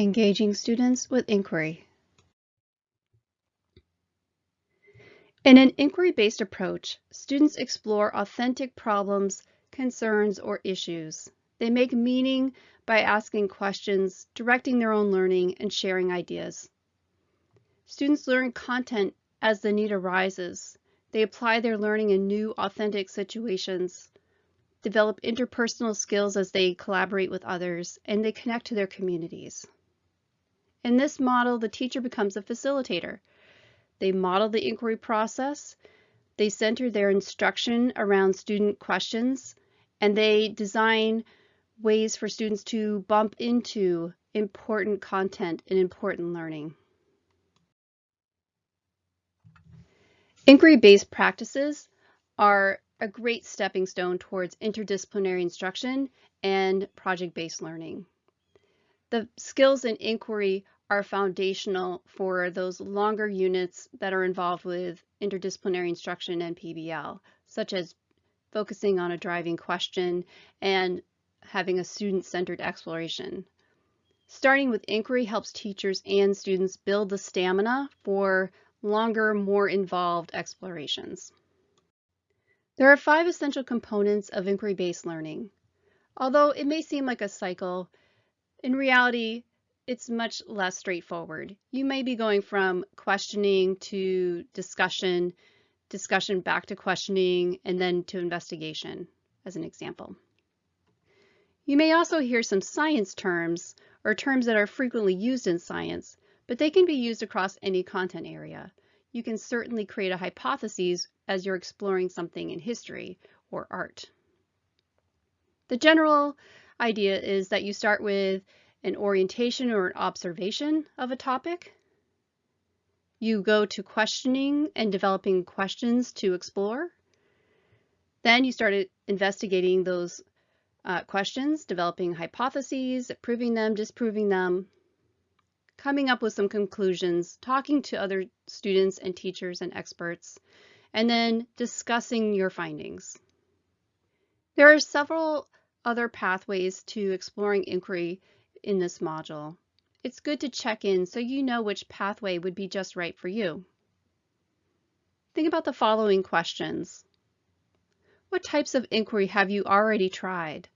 Engaging students with inquiry. In an inquiry-based approach, students explore authentic problems, concerns, or issues. They make meaning by asking questions, directing their own learning, and sharing ideas. Students learn content as the need arises. They apply their learning in new, authentic situations, develop interpersonal skills as they collaborate with others, and they connect to their communities. In this model, the teacher becomes a facilitator. They model the inquiry process, they center their instruction around student questions, and they design ways for students to bump into important content and important learning. Inquiry-based practices are a great stepping stone towards interdisciplinary instruction and project-based learning. The skills in inquiry are foundational for those longer units that are involved with interdisciplinary instruction and PBL, such as focusing on a driving question and having a student-centered exploration. Starting with inquiry helps teachers and students build the stamina for longer, more involved explorations. There are five essential components of inquiry-based learning. Although it may seem like a cycle, in reality, it's much less straightforward. You may be going from questioning to discussion, discussion back to questioning, and then to investigation, as an example. You may also hear some science terms or terms that are frequently used in science, but they can be used across any content area. You can certainly create a hypothesis as you're exploring something in history or art. The general idea is that you start with an orientation or an observation of a topic. You go to questioning and developing questions to explore. Then you started investigating those uh, questions, developing hypotheses, proving them, disproving them, coming up with some conclusions, talking to other students and teachers and experts, and then discussing your findings. There are several other pathways to exploring inquiry in this module. It's good to check in so you know which pathway would be just right for you. Think about the following questions. What types of inquiry have you already tried?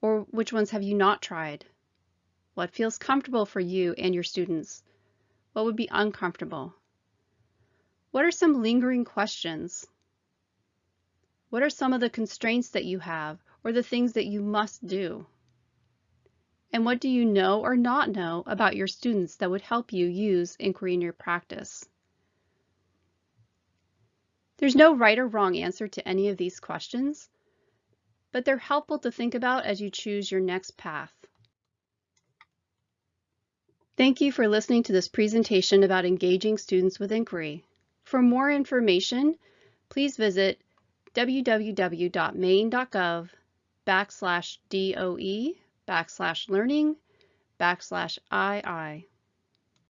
Or which ones have you not tried? What feels comfortable for you and your students? What would be uncomfortable? What are some lingering questions? What are some of the constraints that you have or the things that you must do? And what do you know or not know about your students that would help you use inquiry in your practice? There's no right or wrong answer to any of these questions, but they're helpful to think about as you choose your next path. Thank you for listening to this presentation about engaging students with inquiry. For more information, please visit www.maine.gov backslash DOE backslash learning backslash II.